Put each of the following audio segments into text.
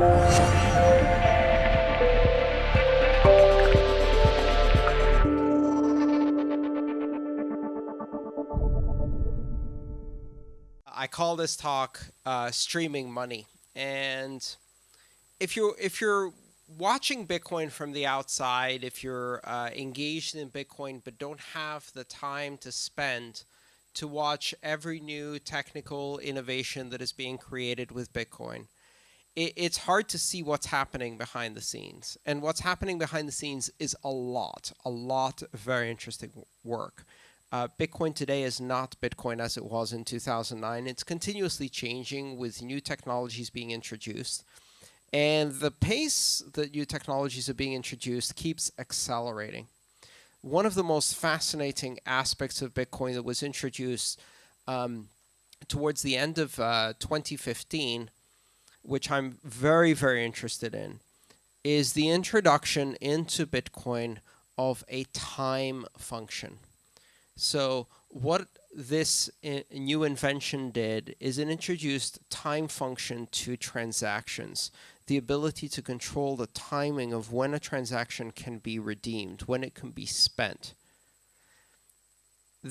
I call this talk uh, "Streaming Money," and if you're if you're watching Bitcoin from the outside, if you're uh, engaged in Bitcoin but don't have the time to spend to watch every new technical innovation that is being created with Bitcoin, it, it's hard to see what's happening behind the scenes. And what's happening behind the scenes is a lot, a lot of very interesting work. Uh, Bitcoin today is not Bitcoin as it was in 2009. It's continuously changing with new technologies being introduced. And the pace that new technologies are being introduced keeps accelerating. One of the most fascinating aspects of Bitcoin that was introduced um, towards the end of uh, 2015, which I'm very, very interested in, is the introduction into Bitcoin of a time function. So what this new invention did is it introduced time function to transactions the ability to control the timing of when a transaction can be redeemed, when it can be spent.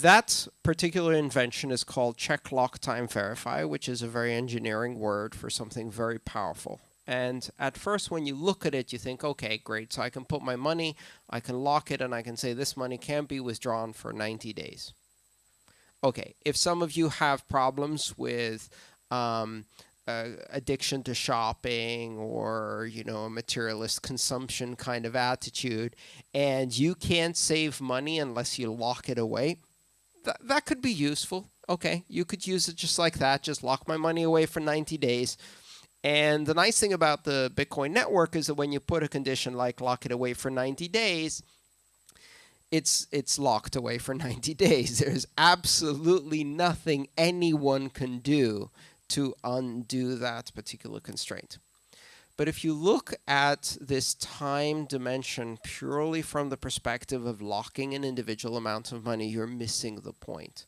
That particular invention is called check lock time verify, which is a very engineering word for something very powerful. And at first, when you look at it, you think, okay, great. So I can put my money, I can lock it, and I can say this money can't be withdrawn for 90 days. Okay, if some of you have problems with um, uh, addiction to shopping or you know a materialist consumption kind of attitude and you can't save money unless you lock it away that, could be useful. Okay you could use it just like that just lock my money away for 90 days. And the nice thing about the bitcoin network is that when you put a condition like lock it away for 90 days it's it's locked away for 90 days. There's absolutely nothing anyone can do to undo that particular constraint. But if you look at this time dimension purely from the perspective of locking an individual amount of money, you're missing the point.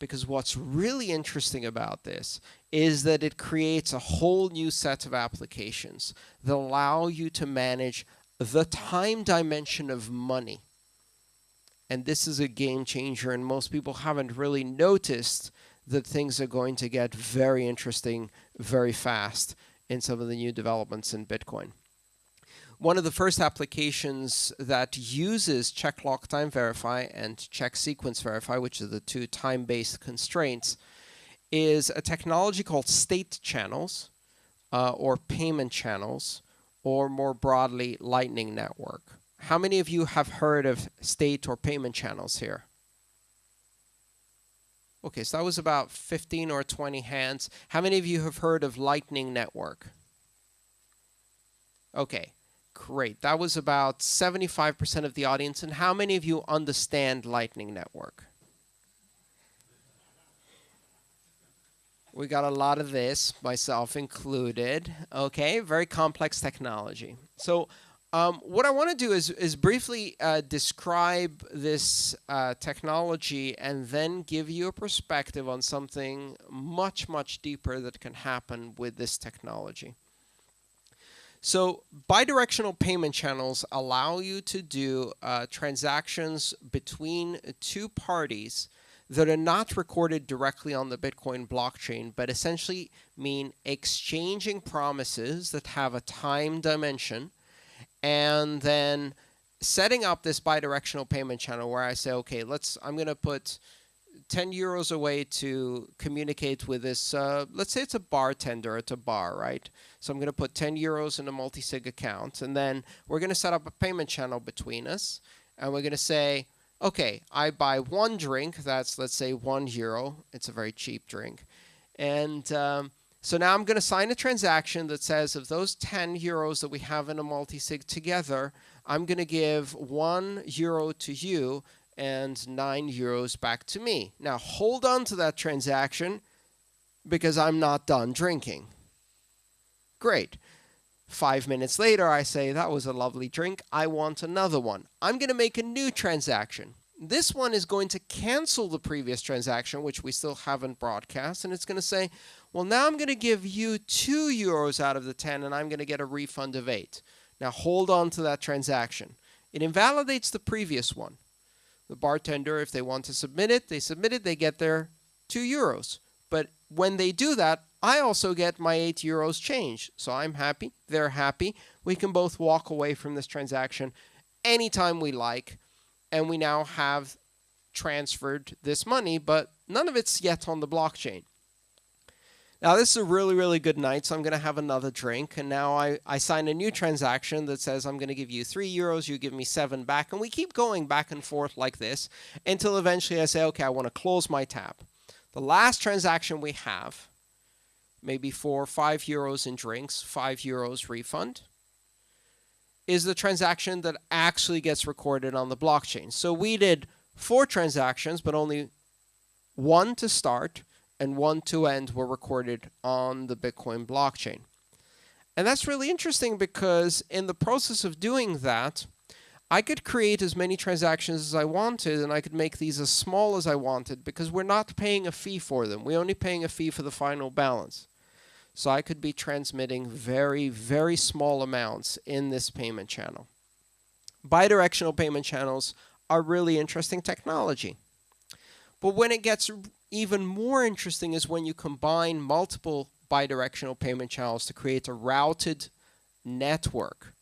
Because what's really interesting about this is that it creates a whole new set of applications that allow you to manage the time dimension of money. And this is a game changer, and most people haven't really noticed that things are going to get very interesting very fast in some of the new developments in Bitcoin. One of the first applications that uses check lock time verify and check sequence verify, which are the two time-based constraints, is a technology called state channels uh, or payment channels, or more broadly, Lightning Network. How many of you have heard of state or payment channels here? Okay, so that was about 15 or 20 hands. How many of you have heard of Lightning Network? Okay, great. That was about 75% of the audience. And how many of you understand Lightning Network? We got a lot of this, myself included. Okay, very complex technology. So um, what I want to do is, is briefly uh, describe this uh, technology and then give you a perspective on something much, much deeper that can happen with this technology. So bidirectional payment channels allow you to do uh, transactions between two parties that are not recorded directly on the Bitcoin blockchain, but essentially mean exchanging promises that have a time dimension and then setting up this bidirectional payment channel where I say, okay, let's, I'm going to put 10 euros away to communicate with this, uh, let's say it's a bartender at a bar, right? So I'm going to put 10 euros in a multi-sig account, and then we're going to set up a payment channel between us, and we're going to say, okay, I buy one drink, that's, let's say, one euro. It's a very cheap drink. And um, so now I'm going to sign a transaction that says of those 10 euros that we have in a multi-sig together, I'm going to give 1 euro to you and 9 euros back to me. Now hold on to that transaction because I'm not done drinking. Great. Five minutes later, I say, that was a lovely drink. I want another one. I'm going to make a new transaction. This one is going to cancel the previous transaction, which we still haven't broadcast, and it's going to say, Well, now I'm going to give you 2 euros out of the 10 and I'm going to get a refund of 8. Now hold on to that transaction. It invalidates the previous one. The bartender, if they want to submit it, they submit it, they get their 2 euros. But when they do that, I also get my 8 euros change. So I'm happy, they're happy. We can both walk away from this transaction anytime we like. And we now have transferred this money, but none of it's yet on the blockchain. Now, this is a really, really good night, so I'm going to have another drink. And now I, I sign a new transaction that says I'm going to give you three euros, you give me seven back. And we keep going back and forth like this until eventually I say, okay, I want to close my tab. The last transaction we have, maybe for five euros in drinks, five euros refund, is the transaction that actually gets recorded on the blockchain. So we did four transactions, but only one to start and one to end were recorded on the Bitcoin blockchain. And that's really interesting because in the process of doing that, I could create as many transactions as I wanted and I could make these as small as I wanted because we're not paying a fee for them. We're only paying a fee for the final balance. So I could be transmitting very, very small amounts in this payment channel. Bidirectional payment channels are really interesting technology. But when it gets even more interesting is when you combine multiple bidirectional payment channels to create a routed network.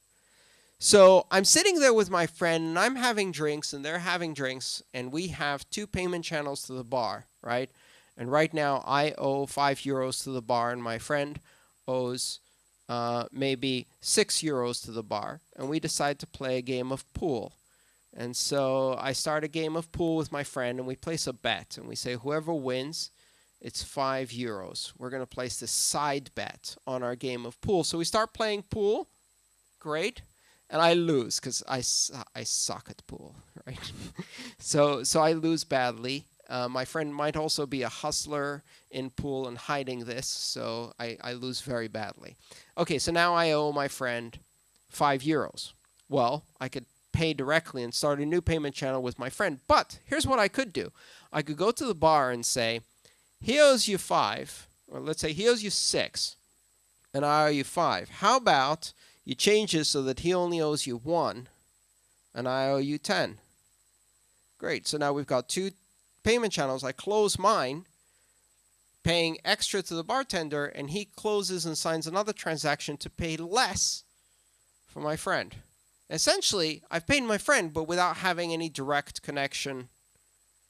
So I'm sitting there with my friend and I'm having drinks and they're having drinks and we have two payment channels to the bar, right? And right now I owe five euros to the bar and my friend owes uh, maybe six euros to the bar. And we decide to play a game of pool. And so I start a game of pool with my friend and we place a bet and we say whoever wins, it's five euros. We're going to place this side bet on our game of pool. So we start playing pool. Great. And I lose because I, I suck at pool, right? so, so I lose badly. Uh, my friend might also be a hustler in pool and hiding this, so I, I lose very badly. Okay, so now I owe my friend five euros. Well, I could pay directly and start a new payment channel with my friend. But here's what I could do. I could go to the bar and say, he owes you five, or let's say he owes you six, and I owe you five. How about you change this so that he only owes you one, and I owe you 10? Great. So now we've got two payment channels. I close mine, paying extra to the bartender, and he closes and signs another transaction to pay less for my friend. Essentially, I've paid my friend, but without having any direct connection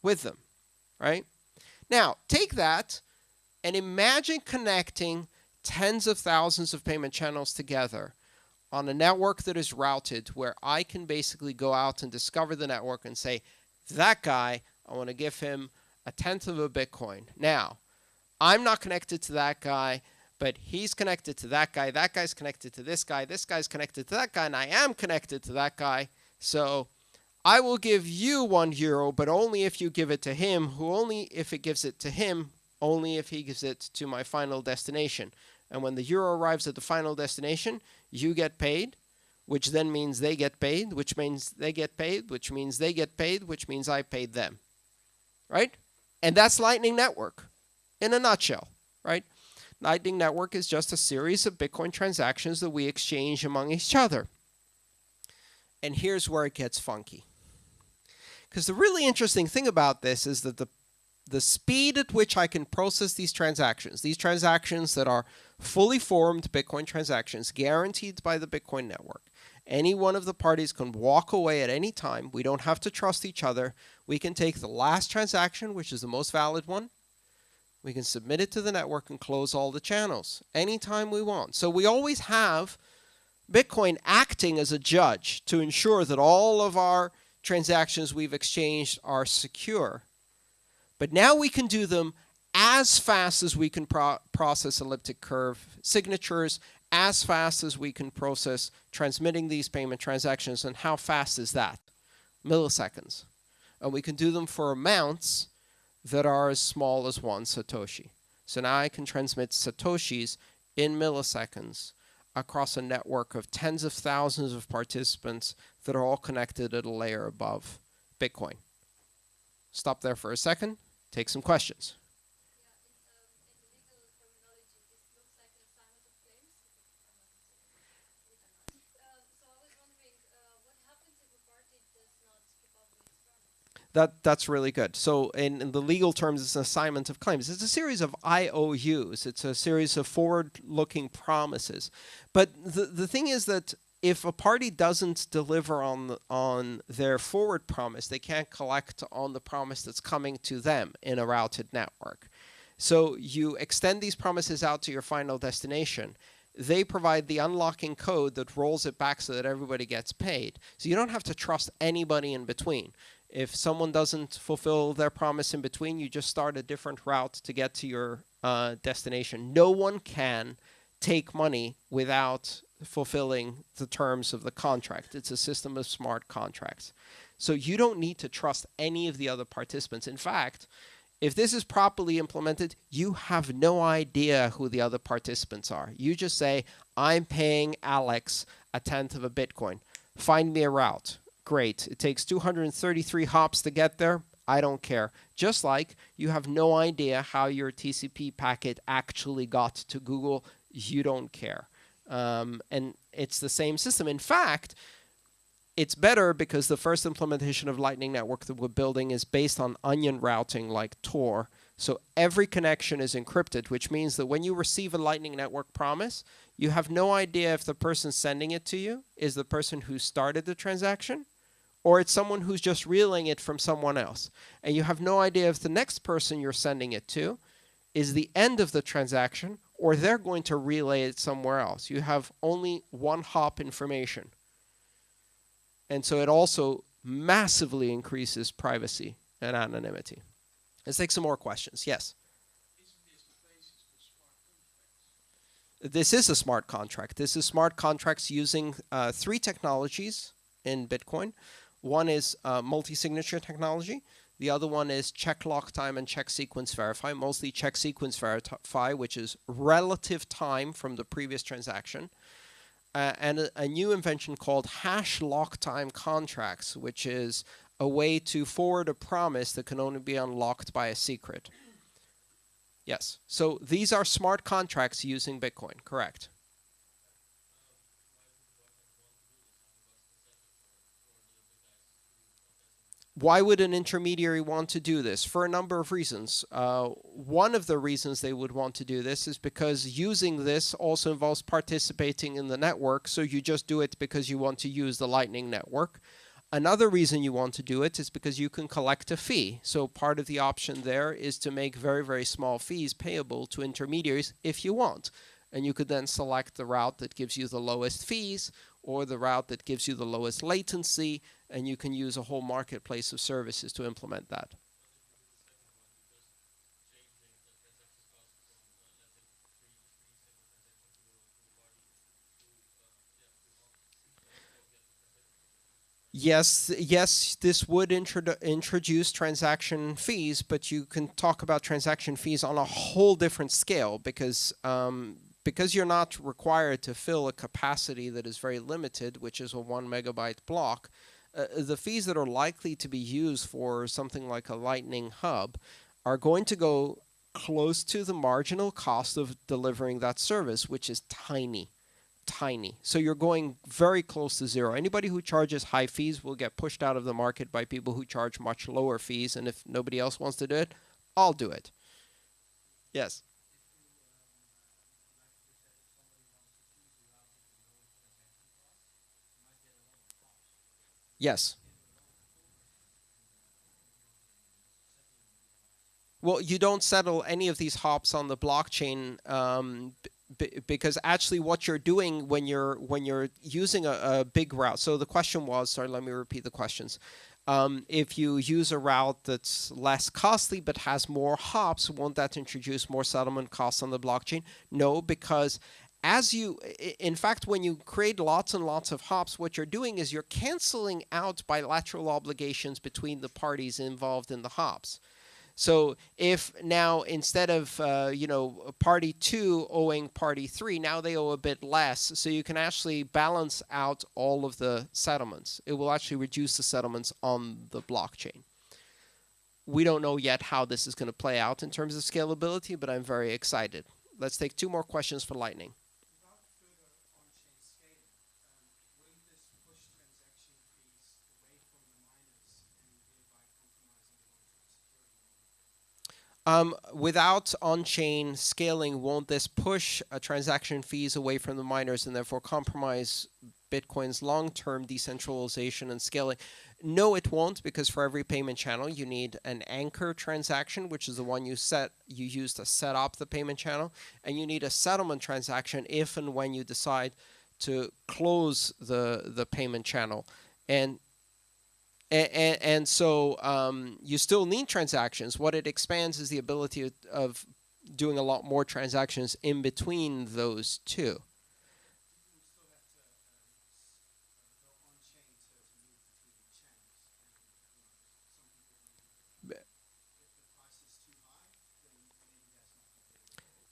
with them, right? Now, take that and imagine connecting tens of thousands of payment channels together on a network that is routed where I can basically go out and discover the network and say, that guy, I want to give him a tenth of a Bitcoin. Now, I'm not connected to that guy but he's connected to that guy, that guy's connected to this guy, this guy's connected to that guy, and I am connected to that guy. So I will give you one euro, but only if you give it to him, who only if it gives it to him, only if he gives it to my final destination. And when the euro arrives at the final destination, you get paid, which then means they get paid, which means they get paid, which means they get paid, which means I paid them. Right? And that's Lightning Network in a nutshell, right? Lightning Network is just a series of Bitcoin transactions that we exchange among each other. And here's where it gets funky. Because the really interesting thing about this is that the the speed at which I can process these transactions, these transactions that are fully formed Bitcoin transactions guaranteed by the Bitcoin network. Any one of the parties can walk away at any time. We don't have to trust each other. We can take the last transaction, which is the most valid one, we can submit it to the network and close all the channels anytime we want. So we always have Bitcoin acting as a judge to ensure that all of our transactions we've exchanged are secure. But now we can do them as fast as we can pro process elliptic curve signatures, as fast as we can process transmitting these payment transactions. And how fast is that? Milliseconds. And we can do them for amounts that are as small as one Satoshi. So now I can transmit Satoshis in milliseconds across a network of tens of thousands of participants that are all connected at a layer above Bitcoin. Stop there for a second, take some questions. That that's really good. So in, in, the legal terms, it's an assignment of claims. It's a series of IOUs. It's a series of forward-looking promises. But the the thing is that if a party doesn't deliver on the, on their forward promise, they can't collect on the promise that's coming to them in a routed network. So you extend these promises out to your final destination. They provide the unlocking code that rolls it back so that everybody gets paid. So you don't have to trust anybody in between. If someone doesn't fulfill their promise in between, you just start a different route to get to your uh, destination. No one can take money without fulfilling the terms of the contract. It's a system of smart contracts. So you don't need to trust any of the other participants. In fact, if this is properly implemented, you have no idea who the other participants are. You just say, I'm paying Alex a tenth of a Bitcoin. Find me a route. Great. It takes 233 hops to get there. I don't care. Just like you have no idea how your TCP packet actually got to Google, you don't care. Um, and it's the same system. In fact, it's better because the first implementation of Lightning Network that we're building is based on onion routing like Tor. So every connection is encrypted, which means that when you receive a Lightning Network promise, you have no idea if the person sending it to you is the person who started the transaction or it's someone who's just reeling it from someone else. And you have no idea if the next person you're sending it to is the end of the transaction or they're going to relay it somewhere else. You have only one hop information. And so it also massively increases privacy and anonymity. Let's take some more questions. Yes? This is a smart contract. This is smart contracts using uh, three technologies in Bitcoin. One is uh, multi-signature technology. The other one is check lock time and check sequence verify, mostly check sequence verify, which is relative time from the previous transaction uh, and a, a, new invention called hash lock time contracts, which is a way to forward a promise that can only be unlocked by a secret. Yes. So these are smart contracts using Bitcoin, correct? Why would an intermediary want to do this? For a number of reasons. Uh, one of the reasons they would want to do this is because using this also involves participating in the network, so you just do it because you want to use the Lightning Network. Another reason you want to do it is because you can collect a fee. So part of the option there is to make very, very small fees payable to intermediaries if you want. And you could then select the route that gives you the lowest fees or the route that gives you the lowest latency and you can use a whole marketplace of services to implement that. Yes, yes, this would introduce transaction fees, but you can talk about transaction fees on a whole different scale because um, because you're not required to fill a capacity that is very limited, which is a one megabyte block, uh, the fees that are likely to be used for something like a Lightning Hub are going to go close to the marginal cost of delivering that service, which is tiny, tiny. So you're going very close to zero. Anybody who charges high fees will get pushed out of the market by people who charge much lower fees. And if nobody else wants to do it, I'll do it. Yes. Yes. Well, you don't settle any of these hops on the blockchain um, because actually what you're doing when you're when you're using a, a, big route. So the question was, sorry, let me repeat the questions. Um, if you use a route that's less costly but has more hops, won't that introduce more settlement costs on the blockchain? No, because as you, in fact, when you create lots and lots of hops, what you're doing is you're canceling out bilateral obligations between the parties involved in the hops. So if now instead of uh, you know party two owing party three, now they owe a bit less. So you can actually balance out all of the settlements. It will actually reduce the settlements on the blockchain. We don't know yet how this is going to play out in terms of scalability, but I'm very excited. Let's take two more questions for Lightning. Um, without on-chain scaling, won't this push uh, transaction fees away from the miners and therefore compromise Bitcoin's long-term decentralization and scaling? No, it won't, because for every payment channel, you need an anchor transaction, which is the one you set you use to set up the payment channel, and you need a settlement transaction if and when you decide to close the the payment channel. And and, and, so um, you still need transactions. What it expands is the ability of doing a lot more transactions in between those two.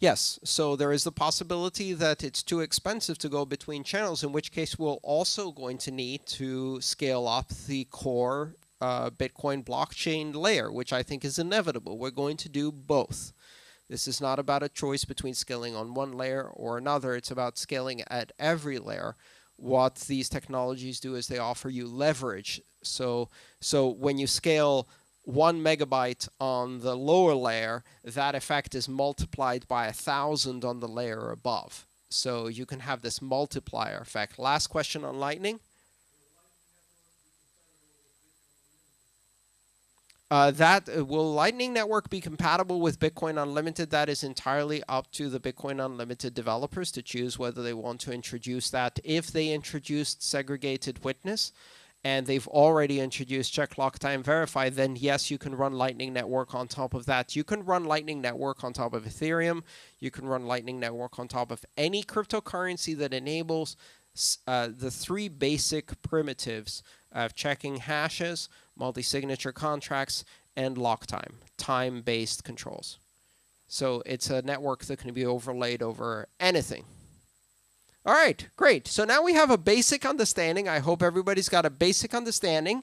Yes, so there is the possibility that it's too expensive to go between channels, in which case we're also going to need to scale up the core uh, Bitcoin blockchain layer, which I think is inevitable. We're going to do both. This is not about a choice between scaling on one layer or another. It's about scaling at every layer. What these technologies do is they offer you leverage. So, so when you scale one megabyte on the lower layer, that effect is multiplied by a thousand on the layer above. So you can have this multiplier effect. Last question on Lightning. Uh, that uh, will Lightning Network be compatible with Bitcoin Unlimited? That is entirely up to the Bitcoin Unlimited developers to choose whether they want to introduce that. If they introduced segregated witness, and they've already introduced check lock time verify, then yes, you can run Lightning Network on top of that. You can run Lightning Network on top of Ethereum. You can run Lightning Network on top of any cryptocurrency that enables uh, the three basic primitives of checking hashes, multi-signature contracts, and lock time, time-based controls. So it's a network that can be overlaid over anything. All right, great. So now we have a basic understanding. I hope everybody's got a basic understanding.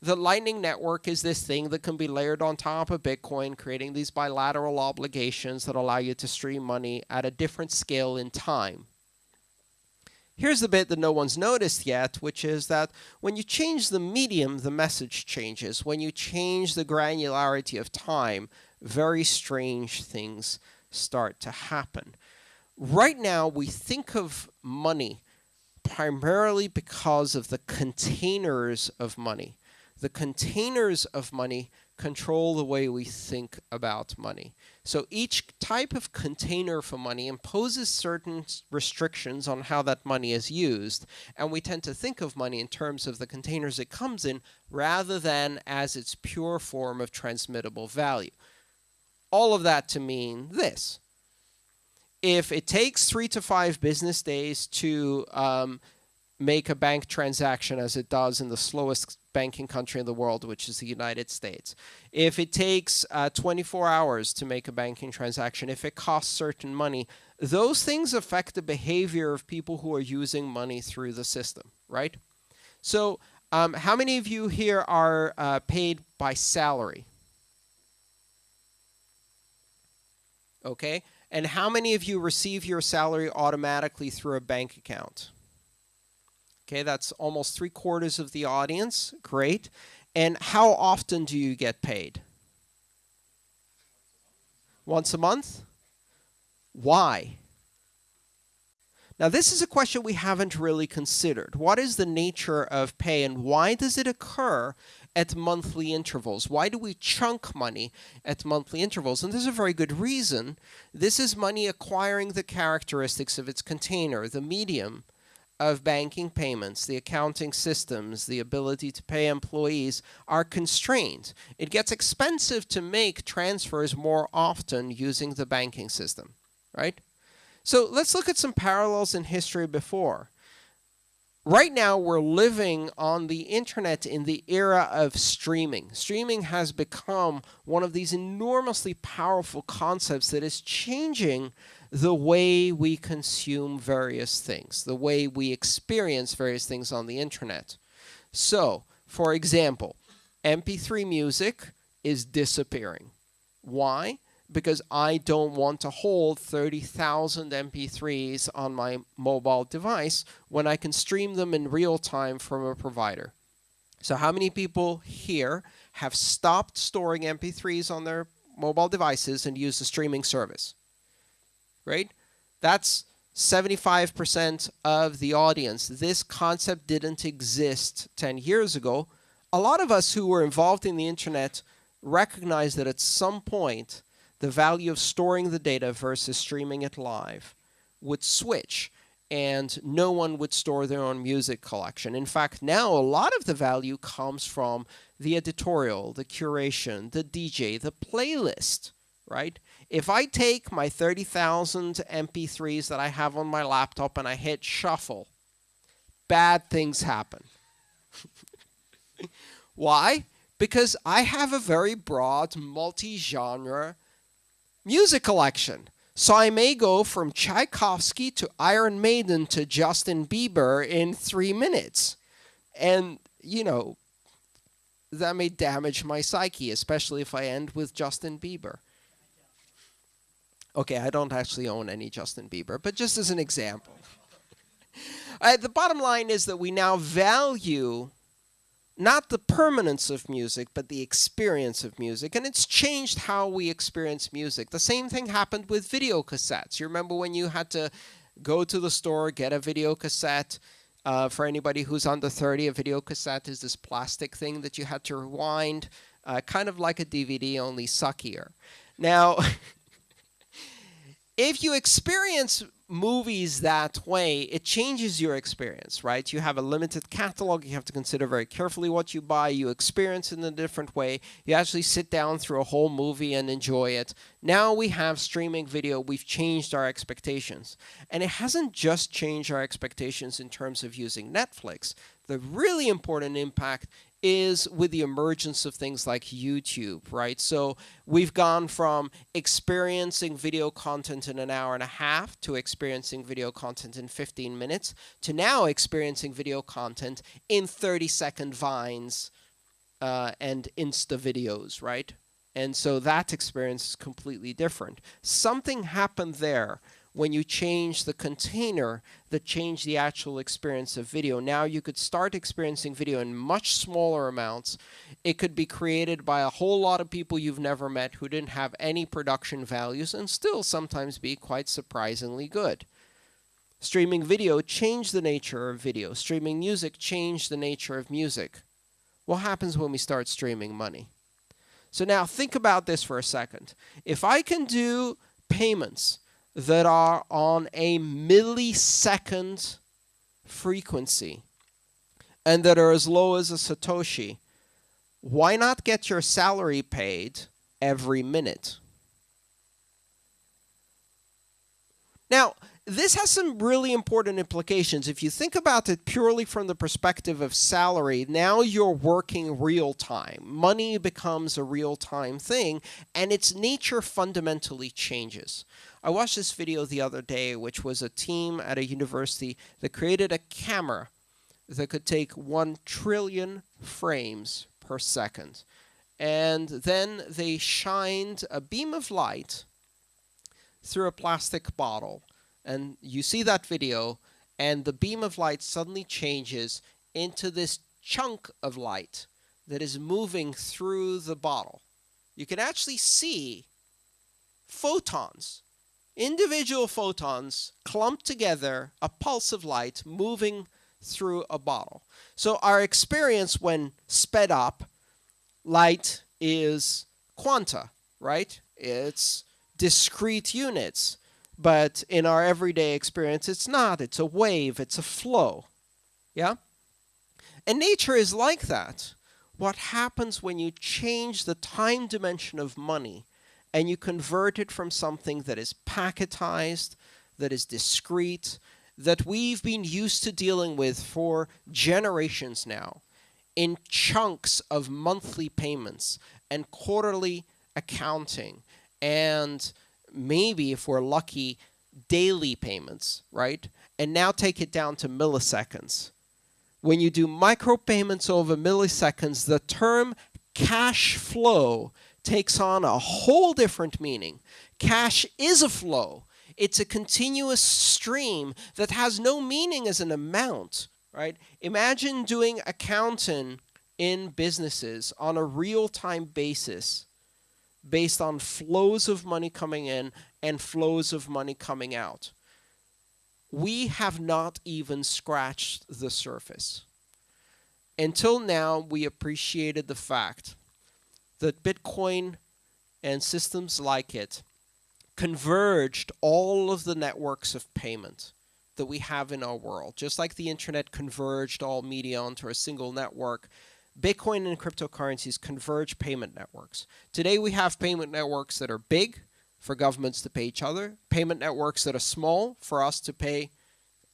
The Lightning Network is this thing that can be layered on top of Bitcoin, creating these bilateral obligations that allow you to stream money at a different scale in time. Here's the bit that no one's noticed yet, which is that when you change the medium, the message changes. When you change the granularity of time, very strange things start to happen right now we think of money primarily because of the containers of money. The containers of money control the way we think about money. So each type of container for money imposes certain restrictions on how that money is used. And we tend to think of money in terms of the containers it comes in rather than as its pure form of transmittable value. All of that to mean this if it takes three to five business days to um, make a bank transaction as it does in the slowest banking country in the world, which is the United States. If it takes uh, 24 hours to make a banking transaction, if it costs certain money, those things affect the behavior of people who are using money through the system, right? So um, how many of you here are uh, paid by salary? Okay. And how many of you receive your salary automatically through a bank account? Okay, that's almost three quarters of the audience. Great. And how often do you get paid? Once a month? Why? Now, this is a question we haven't really considered. What is the nature of pay and why does it occur at monthly intervals. Why do we chunk money at monthly intervals? And there's a very good reason. This is money acquiring the characteristics of its container, the medium of banking payments, the accounting systems, the ability to pay employees are constrained. It gets expensive to make transfers more often using the banking system, right? So let's look at some parallels in history before right now we're living on the internet in the era of streaming. Streaming has become one of these enormously powerful concepts that is changing the way we consume various things, the way we experience various things on the internet. So, for example, MP3 music is disappearing. Why? Because I don't want to hold 30,000 MP3s on my mobile device when I can stream them in real time from a provider. So how many people here have stopped storing MP3s on their mobile devices and use a streaming service. Right? That's 75% of the audience. This concept didn't exist 10 years ago. A lot of us who were involved in the internet recognize that at some point the value of storing the data versus streaming it live would switch and no one would store their own music collection. In fact, now a lot of the value comes from the editorial, the curation, the DJ, the playlist, right? If I take my 30,000 MP3s that I have on my laptop and I hit shuffle, bad things happen. Why? Because I have a very broad multi-genre music collection. So I may go from Tchaikovsky to Iron Maiden to Justin Bieber in three minutes. And, you know, that may damage my psyche, especially if I end with Justin Bieber. Okay, I don't actually own any Justin Bieber, but just as an example. uh, the bottom line is that we now value not the permanence of music, but the experience of music. And it's changed how we experience music. The same thing happened with video cassettes. You remember when you had to go to the store, get a video cassette? Uh, for anybody who's under 30, a video cassette is this plastic thing that you had to rewind, uh, kind of like a DVD, only suckier. Now, if you experience movies that way, it changes your experience, right? You have a limited catalog. You have to consider very carefully what you buy. You experience in a different way. You actually sit down through a whole movie and enjoy it. Now we have streaming video. We've changed our expectations. And it hasn't just changed our expectations in terms of using Netflix. The really important impact is with the emergence of things like YouTube, right? So we've gone from experiencing video content in an hour and a half to experiencing video content in 15 minutes to now experiencing video content in 30 second vines uh, and Insta videos, right? And so that experience is completely different. Something happened there when you change the container that changed the actual experience of video. Now you could start experiencing video in much smaller amounts. It could be created by a whole lot of people you've never met who didn't have any production values and still sometimes be quite surprisingly good. Streaming video changed the nature of video. Streaming music changed the nature of music. What happens when we start streaming money? So now think about this for a second. If I can do payments that are on a millisecond frequency and that are as low as a Satoshi, why not get your salary paid every minute? Now, this has some really important implications. If you think about it purely from the perspective of salary, now you're working real time. Money becomes a real time thing, and its nature fundamentally changes. I watched this video the other day, which was a team at a university that created a camera that could take 1 trillion frames per second. And then they shined a beam of light through a plastic bottle. And you see that video, and the beam of light suddenly changes into this chunk of light that is moving through the bottle. You can actually see photons individual photons clumped together, a pulse of light moving through a bottle. So our experience when sped up, light is quanta, right? It's discrete units. But in our everyday experience, it's not. It's a wave. It's a flow. Yeah? And nature is like that. What happens when you change the time dimension of money and you convert it from something that is packetized, that is discrete, that we've been used to dealing with for generations now in chunks of monthly payments and quarterly accounting and maybe if we're lucky daily payments, right? And now take it down to milliseconds. When you do micropayments over milliseconds, the term cash flow takes on a whole different meaning. Cash is a flow. It's a continuous stream that has no meaning as an amount, right? Imagine doing accounting in businesses on a real-time basis based on flows of money coming in and flows of money coming out. We have not even scratched the surface. Until now, we appreciated the fact that Bitcoin and systems like it converged all of the networks of payment that we have in our world. Just like the internet converged all media onto a single network, Bitcoin and cryptocurrencies converge payment networks. Today we have payment networks that are big for governments to pay each other, payment networks that are small for us to pay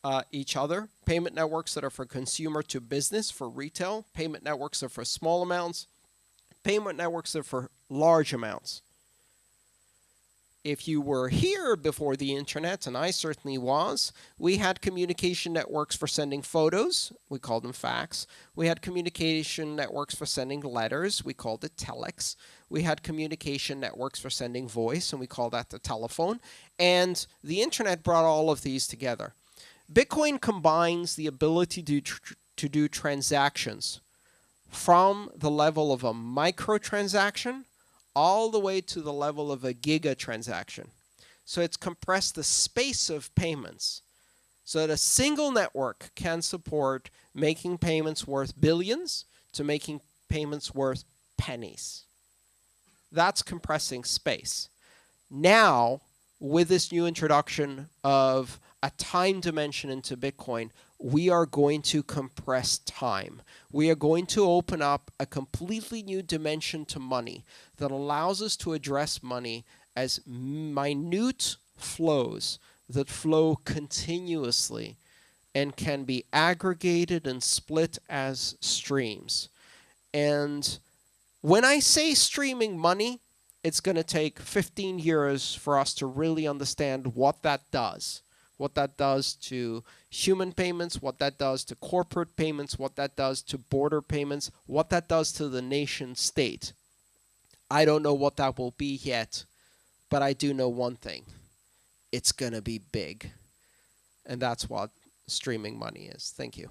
uh, each other, payment networks that are for consumer to business, for retail, payment networks that are for small amounts, payment networks that are for large amounts if you were here before the internet, and I certainly was, we had communication networks for sending photos. We called them fax. We had communication networks for sending letters. We called it telex. We had communication networks for sending voice, and we called that the telephone. And the internet brought all of these together. Bitcoin combines the ability to, to do transactions from the level of a microtransaction all the way to the level of a giga transaction. So it's compressed the space of payments so that a single network can support making payments worth billions to making payments worth pennies. That's compressing space. Now, with this new introduction of a time dimension into Bitcoin, we are going to compress time. We are going to open up a completely new dimension to money that allows us to address money as minute flows that flow continuously and can be aggregated and split as streams. And when I say streaming money, it's going to take 15 years for us to really understand what that does what that does to human payments, what that does to corporate payments, what that does to border payments, what that does to the nation state. I don't know what that will be yet, but I do know one thing. It's going to be big. And that's what streaming money is. Thank you.